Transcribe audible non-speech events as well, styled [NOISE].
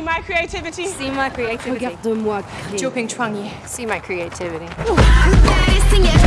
See my creativity. See my creativity. Regarde-moi Jumping Jiuping Chuangyi. See my creativity. [LAUGHS]